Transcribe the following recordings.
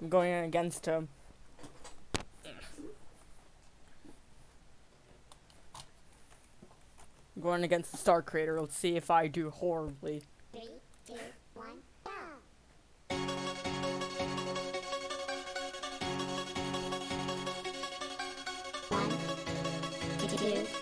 I'm going against him. I'm going against the Star Creator. Let's see if I do horribly. Three, two, one, two,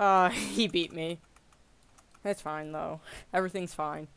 Uh, he beat me. That's fine though. Everything's fine.